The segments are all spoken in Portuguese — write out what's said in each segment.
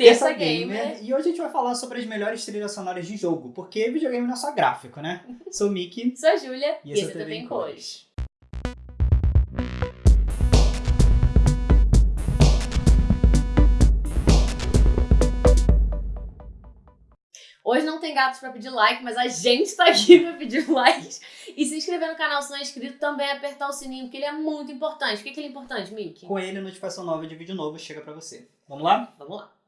Terça Gamer. E hoje a gente vai falar sobre as melhores trilhas sonoras de jogo, porque videogame não é só gráfico, né? Sou o Mickey. Sou a Júlia. E esse é o TV em Cores. Hoje não tem gatos pra pedir like, mas a gente tá aqui pra pedir likes. E se inscrever no canal se não é inscrito, também apertar o sininho, porque ele é muito importante. Por que, que ele é importante, Mickey? Com ele, a notificação nova de vídeo novo chega pra você. Vamos lá? Vamos lá.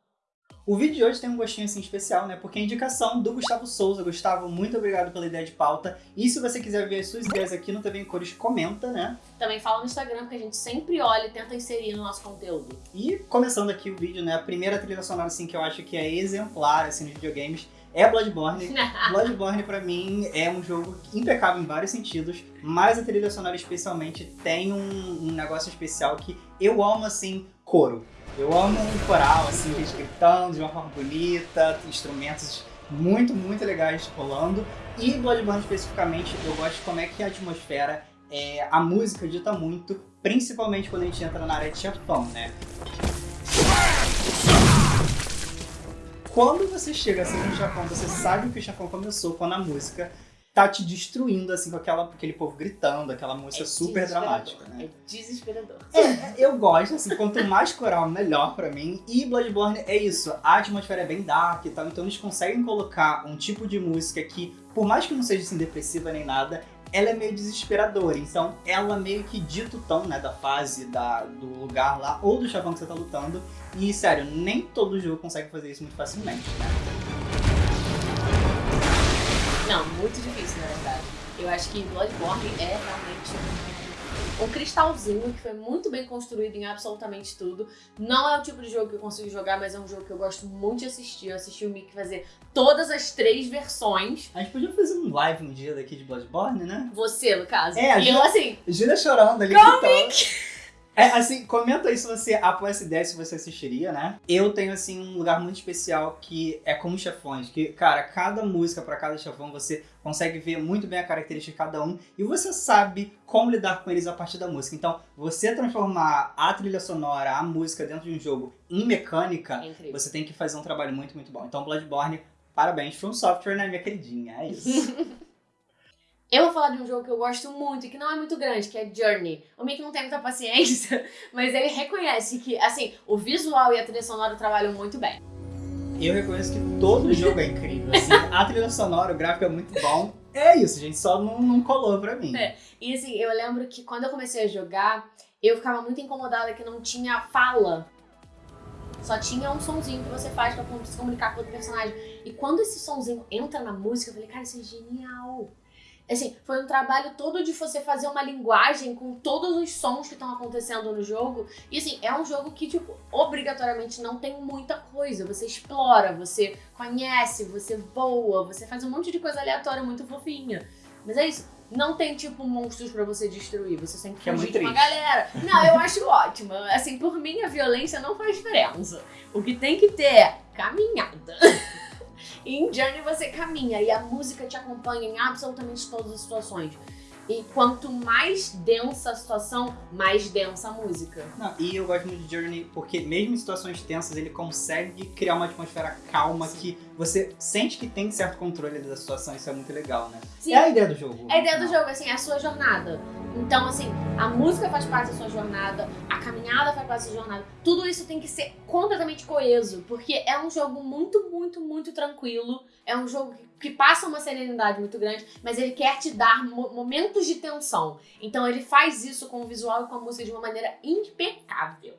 O vídeo de hoje tem um gostinho assim especial, né? Porque é indicação do Gustavo Souza. Gustavo, muito obrigado pela ideia de pauta. E se você quiser ver as suas ideias aqui no TV em Cores, comenta, né? Também fala no Instagram, porque a gente sempre olha e tenta inserir no nosso conteúdo. E começando aqui o vídeo, né? A primeira trilha sonora assim que eu acho que é exemplar assim nos videogames é Bloodborne. Bloodborne pra mim é um jogo impecável em vários sentidos, mas a trilha sonora especialmente tem um, um negócio especial que eu amo assim, coro. Eu amo um coral, assim, gente gritando de uma forma bonita, instrumentos muito, muito legais rolando. E Bloodborne especificamente, eu gosto de como é que a atmosfera, é, a música dita muito, principalmente quando a gente entra na área de chefão, né? Quando você chega assim no chefão, você sabe que o chefão começou quando a música tá te destruindo, assim, com aquela, aquele povo gritando, aquela música É super dramática, né? É desesperador. É, eu gosto, assim, quanto mais coral, melhor pra mim. E Bloodborne é isso, a atmosfera é bem dark e tal, então eles conseguem colocar um tipo de música que, por mais que não seja assim depressiva nem nada, ela é meio desesperadora. Então ela meio que dita o tom, né, da fase, da, do lugar lá, ou do chavão que você tá lutando. E, sério, nem todo jogo consegue fazer isso muito facilmente, né? Não, muito difícil, na verdade. Eu acho que Bloodborne é realmente um, um cristalzinho que foi muito bem construído em absolutamente tudo. Não é o tipo de jogo que eu consigo jogar, mas é um jogo que eu gosto muito de assistir. Eu assisti o Mickey fazer todas as três versões. A gente podia fazer um live um dia daqui de Bloodborne, né? Você, no caso. É, a e eu assim, Júlia chorando ali. Go, gritando. É, assim, comenta aí se você apoia essa ideia, se você assistiria, né? Eu tenho, assim, um lugar muito especial que é como chefões. Que, cara, cada música pra cada chefão, você consegue ver muito bem a característica de cada um. E você sabe como lidar com eles a partir da música. Então, você transformar a trilha sonora, a música dentro de um jogo em mecânica, é incrível. você tem que fazer um trabalho muito, muito bom. Então, Bloodborne, parabéns. From Software, né, minha queridinha? É isso. Eu vou falar de um jogo que eu gosto muito e que não é muito grande, que é Journey. O Mickey não tem muita paciência, mas ele reconhece que, assim, o visual e a trilha sonora trabalham muito bem. Eu reconheço que todo jogo é incrível. Assim, a trilha sonora, o gráfico é muito bom. É isso, gente. Só não, não colou pra mim. É. E assim, eu lembro que quando eu comecei a jogar, eu ficava muito incomodada que não tinha fala. Só tinha um sonzinho que você faz pra se comunicar com outro personagem. E quando esse sonzinho entra na música, eu falei, cara, isso é genial. Assim, foi um trabalho todo de você fazer uma linguagem com todos os sons que estão acontecendo no jogo. E assim, é um jogo que, tipo, obrigatoriamente não tem muita coisa. Você explora, você conhece, você voa, você faz um monte de coisa aleatória muito fofinha. Mas é isso. Não tem, tipo, monstros pra você destruir. Você sempre Que é muito uma galera. Não, eu acho ótimo. Assim, por mim, a violência não faz diferença. O que tem que ter é caminhada. E em Journey você caminha e a música te acompanha em absolutamente todas as situações. E quanto mais densa a situação, mais densa a música. Não, e eu gosto muito de Journey porque, mesmo em situações tensas, ele consegue criar uma atmosfera calma que você sente que tem certo controle da situação. Isso é muito legal, né? Sim, É a ideia do jogo. É a ideia do jogo, assim, é a sua jornada. Então, assim, a música faz parte da sua jornada, a caminhada faz parte da sua jornada. Tudo isso tem que ser completamente coeso, porque é um jogo muito, muito, muito tranquilo. É um jogo que, passa uma serenidade muito grande, mas ele quer te dar mo- momentos de tensão. Então, ele faz isso com o visual e com a música de uma maneira impecável.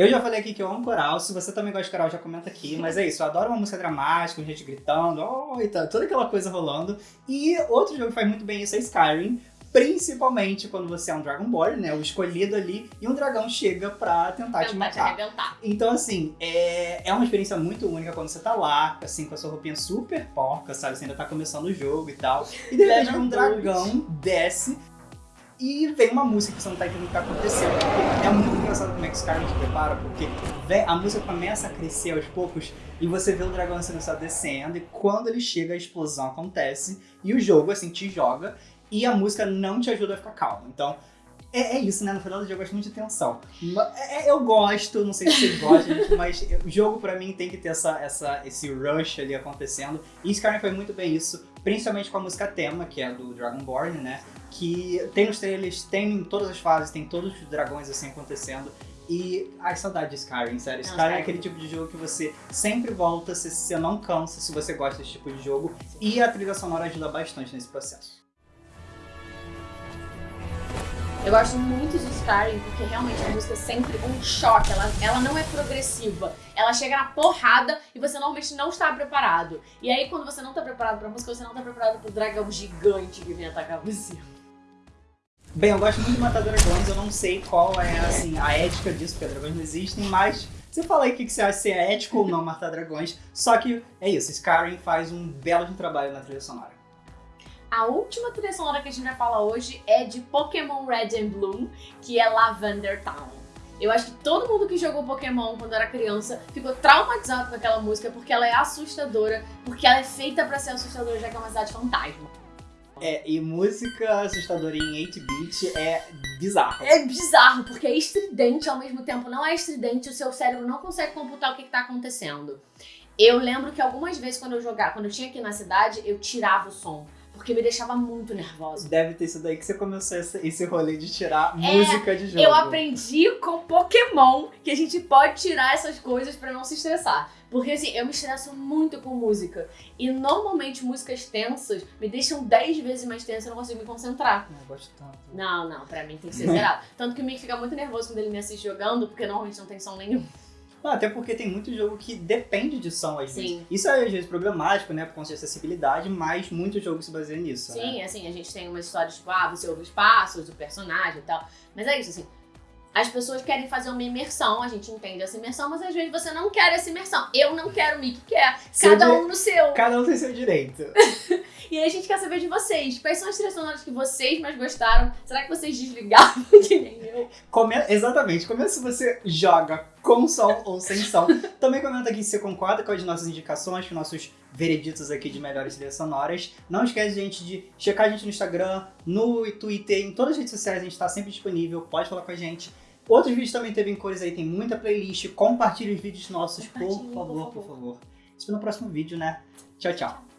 Eu já falei aqui que eu amo coral. Se você também gosta de coral, já comenta aqui. Mas é isso, eu adoro uma música dramática, com gente gritando, oh, e tal, toda aquela coisa rolando. E outro jogo que faz muito bem isso é Skyrim. Principalmente quando você é um Dragonborn, né? O escolhido ali, e um dragão chega pra tentar te Tentar te matar. arrebentar. Então, assim, é, é uma experiência muito única quando você tá lá, assim, com a sua roupinha super porca, sabe? Você ainda tá começando o jogo e tal. E de repente um dragão desce e vem uma música que você não tá entendendo o que tá acontecendo. Porque é muito engraçado como é que os caras prepara, porque vem- a música começa a crescer aos poucos e você vê o dragão sendo só descendo, e quando ele chega, a explosão acontece, e o jogo, assim, te joga, e a música não te ajuda a ficar calmo. Então, é, é, isso, né? No final do jogo eu gosto muito de tensão. É, é, eu gosto, não sei se vocês gostam, gente, mas o jogo pra mim tem que ter essa, essa, esse rush ali acontecendo. E Skyrim foi muito bem isso, principalmente com a música tema, que é do Dragonborn, né? Que tem nos trailers, tem em todas as fases, tem todos os dragões assim acontecendo. E ai, saudade de Skyrim, sério. Não, Skyrim é aquele tipo de jogo que você sempre volta, você, você não cansa se você gosta desse tipo de jogo. E a trilha sonora ajuda bastante nesse processo. Eu gosto muito de Skyrim porque realmente a música é sempre um choque, ela, ela não é progressiva. Ela chega na porrada e você normalmente não está preparado. E aí quando você não está preparado pra música, você não está preparado pro dragão gigante que vem atacar você. Bem, eu gosto muito de matar dragões, eu não sei qual é assim, a ética disso, porque dragões não existem, mas você fala aí o que você acha se é ético ou não matar dragões. Só que é isso, Skyrim faz um belo trabalho na trilha sonora. A última trilha sonora que a gente vai falar hoje é de Pokémon Red and Blue, que é Lavender Town. Eu acho que todo mundo que jogou Pokémon quando era criança ficou traumatizado com aquela música porque ela é assustadora, porque ela é feita para ser assustadora, já que é uma cidade fantasma. É, e música assustadora em 8-bit é bizarro. É bizarro, porque é estridente ao mesmo tempo. Não é estridente, o seu cérebro não consegue computar o que, está acontecendo. Eu lembro que algumas vezes quando eu jogava, quando eu tinha aqui na cidade, eu tirava o som porque me deixava muito nervosa. Deve ter sido daí que você começou esse, rolê de tirar é, música de jogo. Eu aprendi com Pokémon que a gente pode tirar essas coisas para não se estressar. Porque assim, eu me estresso muito com música. E normalmente músicas tensas me deixam 10 vezes mais tensa e eu não consigo me concentrar. Não, eu gosto tanto. Não, não, pra mim tem que ser zerado. Tanto que o Mick fica muito nervoso quando ele me assiste jogando, porque normalmente não tem som nenhum. Não, até porque tem muito jogo que depende de som às vezes. Sim. Isso é às vezes problemático, né, por conta de acessibilidade, mas muito jogo se baseia nisso. Sim, né? assim, a gente tem umas histórias tipo, ah, você ouve os passos do personagem e tal. Mas é isso, assim. As pessoas querem fazer uma imersão, a gente entende essa imersão, mas às vezes você não quer essa imersão. Eu não quero, o Mickey quer. Cada um no seu. Cada um tem seu direito. E aí a gente quer saber de vocês. Quais são as trilhas sonoras que vocês mais gostaram? Será que vocês desligaram que nem eu? Come... Exatamente. Comenta se você joga com som ou sem som. Também comenta aqui se você concorda com as nossas indicações, com nossos vereditos aqui de melhores trilhas sonoras. Não esquece, gente, de checar a gente no Instagram, no Twitter, em todas as redes sociais, a gente está sempre disponível. Pode falar com a gente. Outros vídeos também teve em cores aí, tem muita playlist. Compartilhe os vídeos nossos, por favor, por favor, por favor. Isso no próximo vídeo, né? Tchau, tchau.